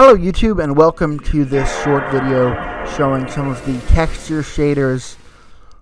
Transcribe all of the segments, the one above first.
Hello YouTube and welcome to this short video showing some of the texture shaders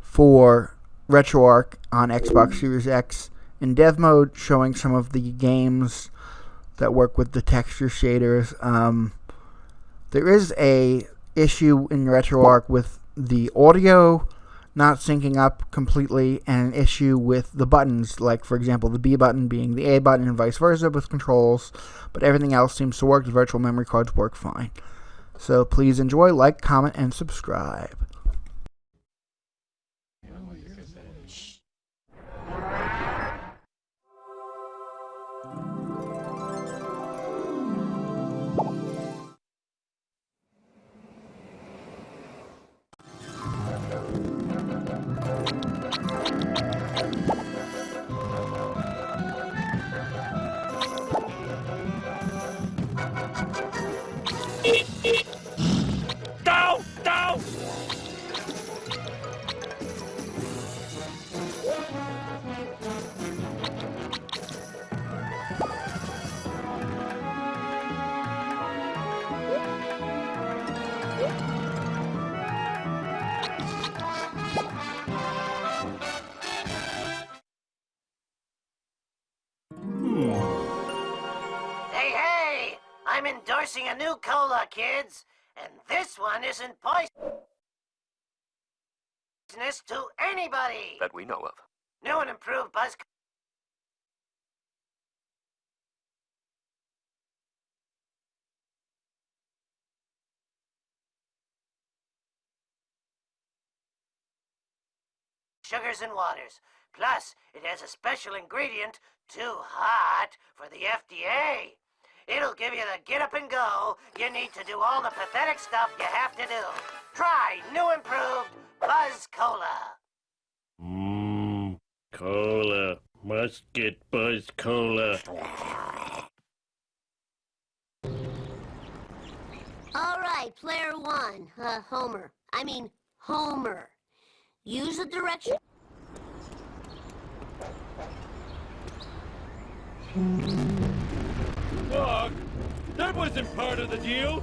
for RetroArch on Xbox Series X in dev mode showing some of the games that work with the texture shaders. Um, there is a issue in RetroArch with the audio not syncing up completely and an issue with the buttons, like for example the B button being the A button and vice versa with controls, but everything else seems to work. The virtual memory cards work fine. So please enjoy, like, comment, and subscribe. Hey, kids! And this one isn't poisonous to anybody! that we know of. New and improved Buzz sugars and waters. Plus, it has a special ingredient too hot for the FDA. It'll give you the get up and go you need to do all the pathetic stuff you have to do. Try new improved Buzz Cola. Mmm, cola. Must get Buzz Cola. All right, player one, uh, Homer. I mean, Homer. Use the direction. Dog, that wasn't part of the deal.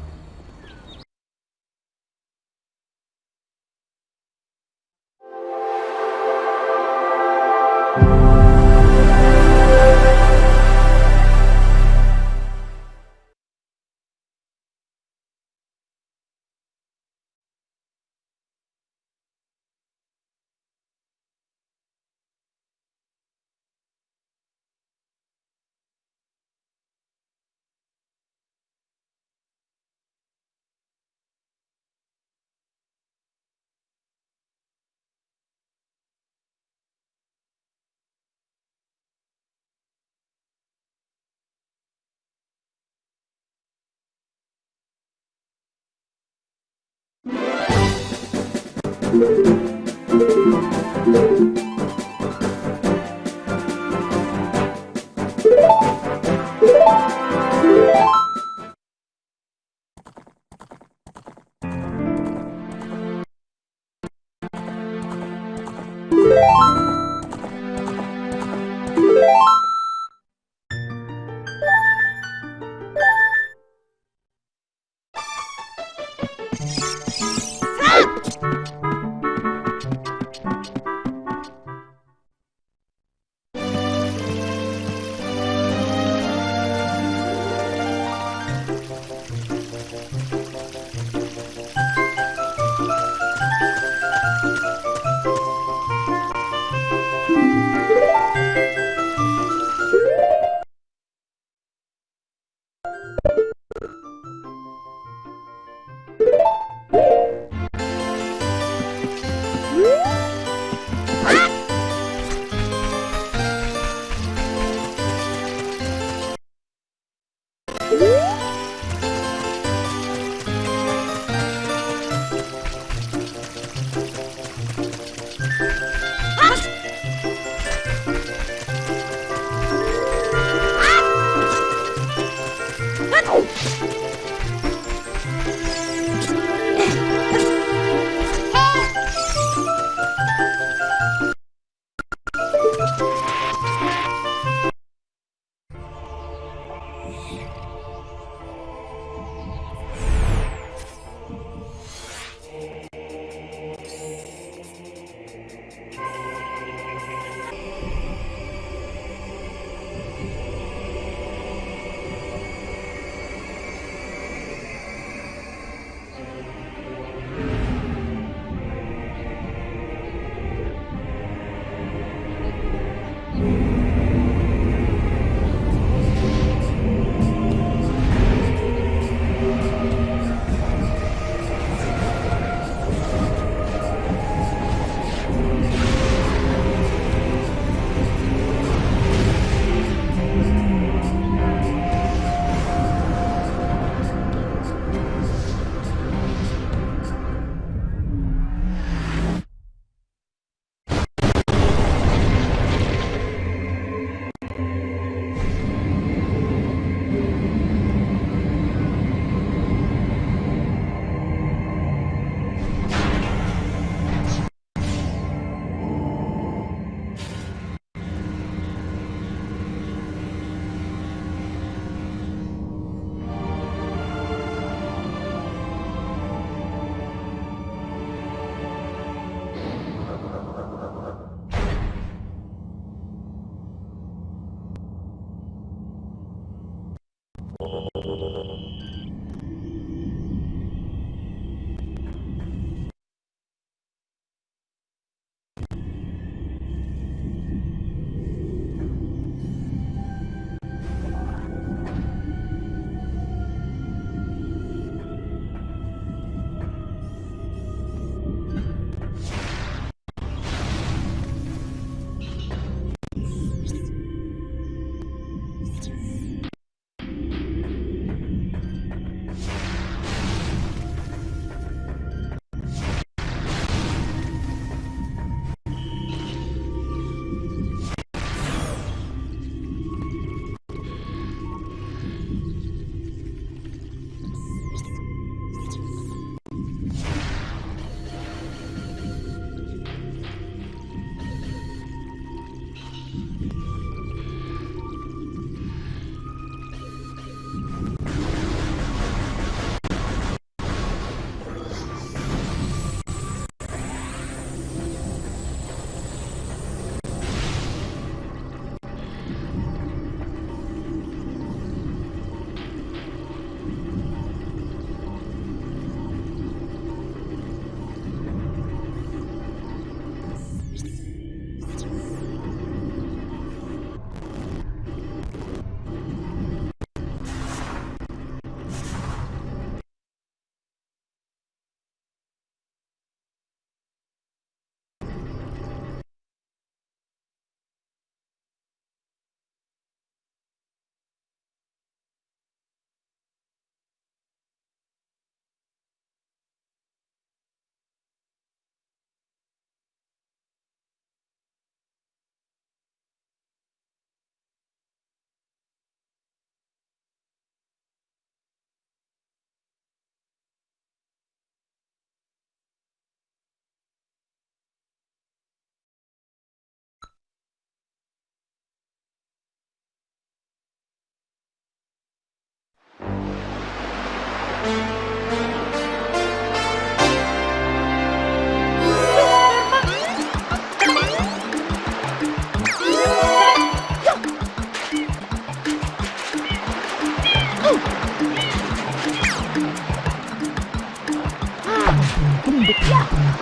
Thank you.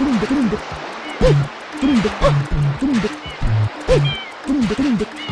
두릉득 두릉득 두릉득 두릉득 두릉득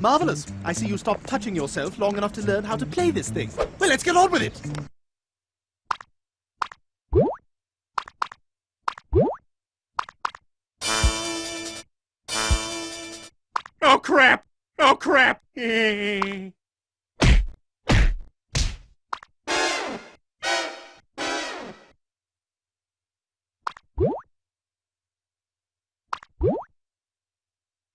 marvelous. I see you stopped touching yourself long enough to learn how to play this thing. Well, let's get on with it. Oh crap! Oh crap!